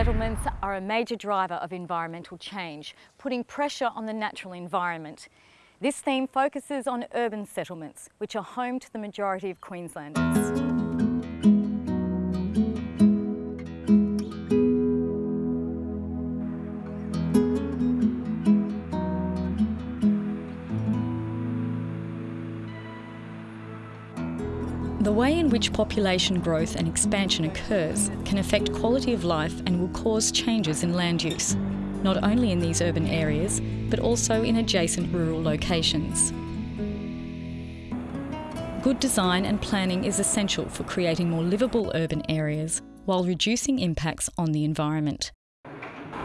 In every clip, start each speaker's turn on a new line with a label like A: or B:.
A: settlements are a major driver of environmental change, putting pressure on the natural environment. This theme focuses on urban settlements, which are home to the majority of Queenslanders. The way in which population growth and expansion occurs can affect quality of life and will cause changes in land use, not only in these urban areas, but also in adjacent rural locations. Good design and planning is essential for creating more livable urban areas while reducing impacts on the environment.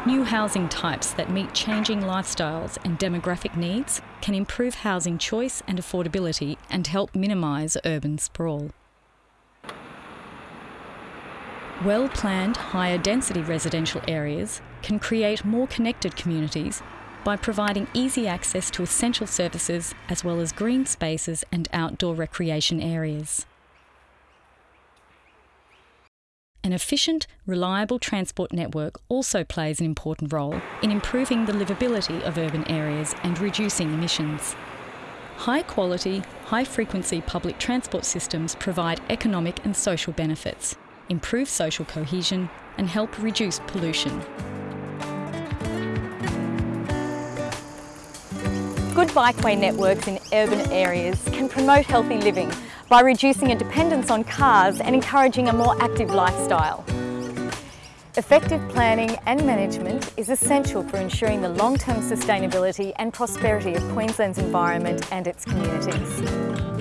A: New housing types that meet changing lifestyles and demographic needs can improve housing choice and affordability and help minimise urban sprawl. Well planned, higher density residential areas can create more connected communities by providing easy access to essential services as well as green spaces and outdoor recreation areas. An efficient, reliable transport network also plays an important role in improving the livability of urban areas and reducing emissions. High quality, high frequency public transport systems provide economic and social benefits, improve social cohesion, and help reduce pollution. Good bikeway networks in urban areas can promote healthy living by reducing a dependence on cars and encouraging a more active lifestyle. Effective planning and management is essential for ensuring the long-term sustainability and prosperity of Queensland's environment and its communities.